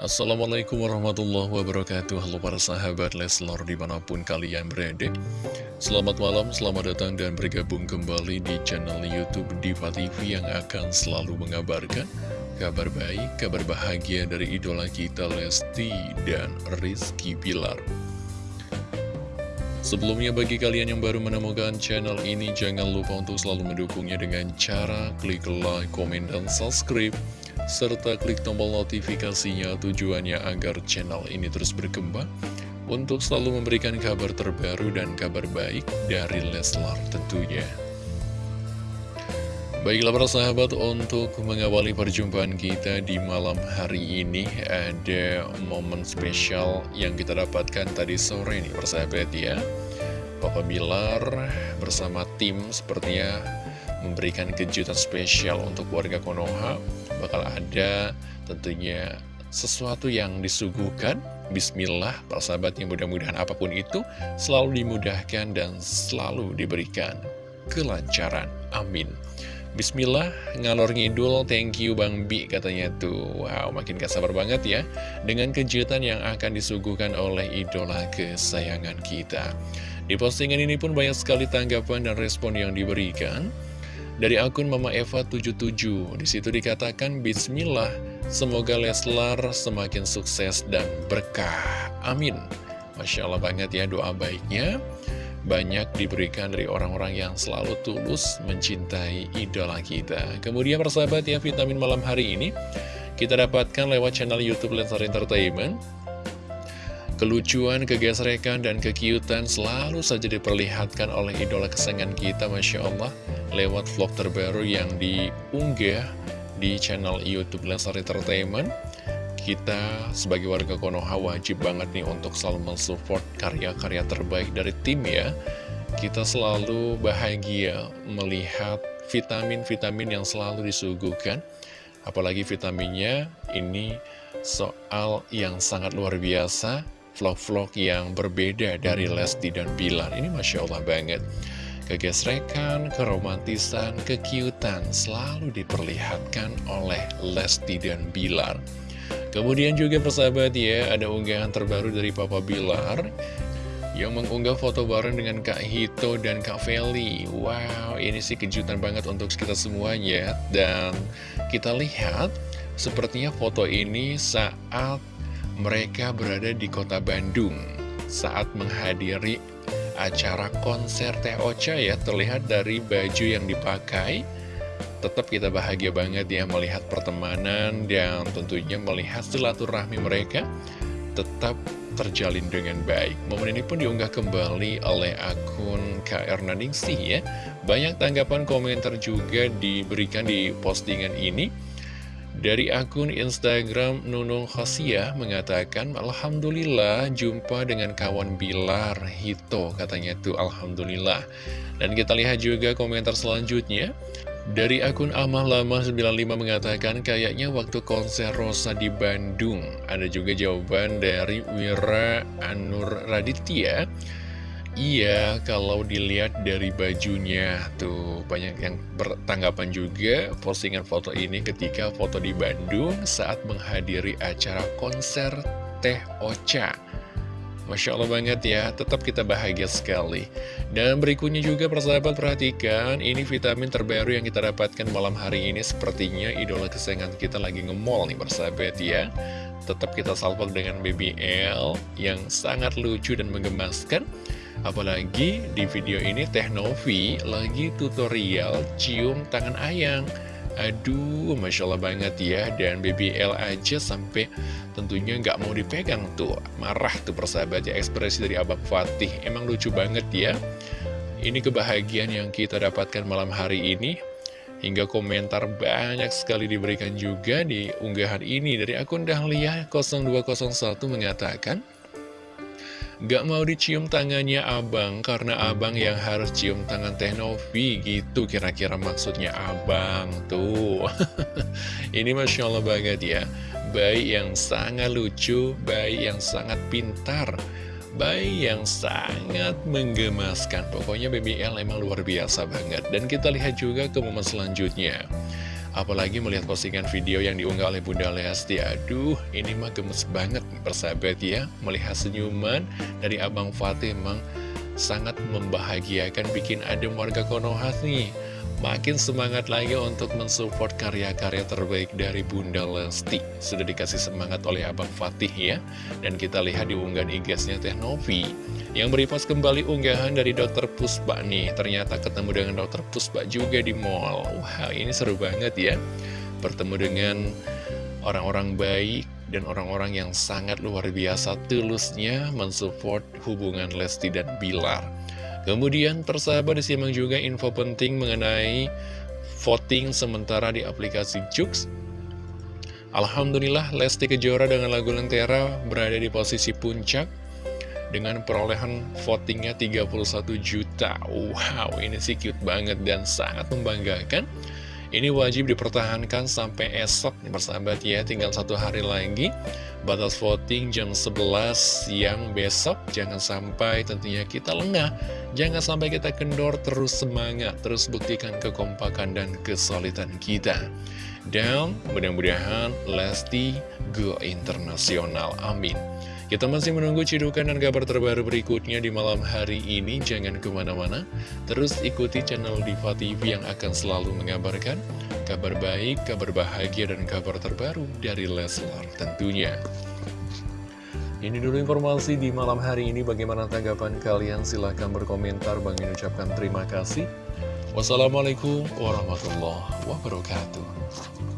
Assalamualaikum warahmatullahi wabarakatuh. Halo para sahabat Leslor di mana pun kalian berada. Selamat malam, selamat datang dan bergabung kembali di channel Youtube Diva TV Yang akan selalu mengabarkan kabar baik, kabar bahagia dari idola kita Lesti dan Rizky Pilar Sebelumnya bagi kalian yang baru menemukan channel ini Jangan lupa untuk selalu mendukungnya dengan cara klik like, komen, dan subscribe serta klik tombol notifikasinya tujuannya agar channel ini terus berkembang untuk selalu memberikan kabar terbaru dan kabar baik dari Leslar tentunya. Baiklah para sahabat, untuk mengawali perjumpaan kita di malam hari ini ada momen spesial yang kita dapatkan tadi sore nih persahabat ya. Papa Bilar bersama tim sepertinya memberikan kejutan spesial untuk warga Konoha bakal ada tentunya sesuatu yang disuguhkan Bismillah, para sahabat yang mudah-mudahan apa pun itu selalu dimudahkan dan selalu diberikan kelancaran. Amin. Bismillah, ngalor ngidul, thank you Bang Bi katanya tuh. Wow, makin gak sabar banget ya dengan kejutan yang akan disuguhkan oleh idola kesayangan kita. Di postingan ini pun banyak sekali tanggapan dan respon yang diberikan. Dari akun Mama Eva 77, di situ dikatakan Bismillah, semoga Leslar semakin sukses dan berkah. Amin. Masya Allah banget ya doa baiknya. Banyak diberikan dari orang-orang yang selalu tulus mencintai idola kita. Kemudian persahabat ya vitamin malam hari ini, kita dapatkan lewat channel Youtube Leslar Entertainment. Kelucuan, kegesrekan, dan kekiutan selalu saja diperlihatkan oleh idola kesengan kita, Masya Allah lewat vlog terbaru yang diunggah di channel Youtube Lesar Entertainment kita sebagai warga Konoha wajib banget nih untuk selalu mensupport karya-karya terbaik dari tim ya. Kita selalu bahagia melihat vitamin-vitamin yang selalu disuguhkan. Apalagi vitaminnya ini soal yang sangat luar biasa vlog-vlog yang berbeda dari Lesti dan Bilar ini Masya Allah banget Kegesrekan, keromantisan, kekiutan selalu diperlihatkan oleh Lesti dan Bilar. Kemudian juga persahabat ya, ada unggahan terbaru dari Papa Bilar yang mengunggah foto bareng dengan Kak Hito dan Kak Feli. Wow, ini sih kejutan banget untuk kita semuanya. Dan kita lihat, sepertinya foto ini saat mereka berada di kota Bandung. Saat menghadiri acara konser Teh Ocha ya. Terlihat dari baju yang dipakai Tetap kita bahagia banget ya melihat pertemanan Dan tentunya melihat silaturahmi mereka Tetap terjalin dengan baik. Momen ini pun diunggah kembali oleh akun KR Naningsih ya. Banyak tanggapan komentar juga diberikan di postingan ini dari akun Instagram Nunung Khosia mengatakan Alhamdulillah jumpa dengan kawan Bilar Hito katanya tuh Alhamdulillah. Dan kita lihat juga komentar selanjutnya. Dari akun Amah Lama 95 mengatakan kayaknya waktu konser Rosa di Bandung. Ada juga jawaban dari Wira Anur Raditya Iya, kalau dilihat dari bajunya tuh banyak yang bertanggapan juga postingan foto ini ketika foto di Bandung saat menghadiri acara konser Teh Ocha. Masya Allah banget ya, tetap kita bahagia sekali. Dan berikutnya juga persahabat perhatikan, ini vitamin terbaru yang kita dapatkan malam hari ini sepertinya idola kesayangan kita lagi nge-mall nih persahabat ya. Tetap kita salvok dengan BBL yang sangat lucu dan menggemaskan. Apalagi di video ini Teh Novi lagi tutorial cium tangan ayang Aduh, Masya Allah banget ya. Dan BBL aja sampai tentunya nggak mau dipegang tuh. Marah tuh persahabat ya ekspresi dari Abang Fatih. Emang lucu banget ya. Ini kebahagiaan yang kita dapatkan malam hari ini Hingga komentar banyak sekali diberikan juga di unggahan ini Dari akun Dahlia 0201 mengatakan Gak mau dicium tangannya abang karena abang yang harus cium tangan Teh Novi gitu kira-kira maksudnya abang tuh. Ini Masya Allah banget ya. Bayi yang sangat lucu, bayi yang sangat pintar Bayi yang sangat menggemaskan. Pokoknya BBL emang luar biasa banget. Dan kita lihat juga ke momen selanjutnya. Apalagi melihat postingan video yang diunggah oleh Bunda Lesti. Aduh, ini mah gemes banget persahabat ya. Melihat senyuman dari Abang Fatih emang sangat membahagiakan. Bikin adem warga Konoha nih Makin semangat lagi untuk mensupport karya-karya terbaik dari Bunda Lesti. Sudah dikasih semangat oleh Abang Fatih ya. Dan kita lihat di unggahan IG-nya Teh Novi Yang beripas kembali unggahan dari Dokter Puspa nih. Ternyata ketemu dengan Dokter Puspa juga di mall. Wah ini seru banget ya. Bertemu dengan orang-orang baik dan orang-orang yang sangat luar biasa tulusnya mensupport hubungan Lesti dan Bilar Kemudian persahabat disimak juga info penting mengenai voting sementara di aplikasi Jux. Alhamdulillah Lesti Kejora dengan lagu Lentera berada di posisi puncak dengan perolehan votingnya 31 juta. Wow, ini sih cute banget dan sangat membanggakan. Ini wajib dipertahankan sampai esok nih persahabat ya, tinggal satu hari lagi. Batas voting jam 11 siang besok, jangan sampai tentunya kita lengah. Jangan sampai kita kendor, terus semangat, terus buktikan kekompakan dan kesulitan kita. Dan mudah-mudahan Lesti go internasional, amin. Kita masih menunggu cidukan dan kabar terbaru berikutnya di malam hari ini. Jangan ke mana-mana, terus ikuti channel Diva TV yang akan selalu mengabarkan kabar baik, kabar bahagia, dan kabar terbaru dari Leslar tentunya. Ini dulu informasi di malam hari ini. Bagaimana tanggapan kalian? Silahkan berkomentar. Bang ucapkan terima kasih. Wassalamualaikum warahmatullahi wabarakatuh.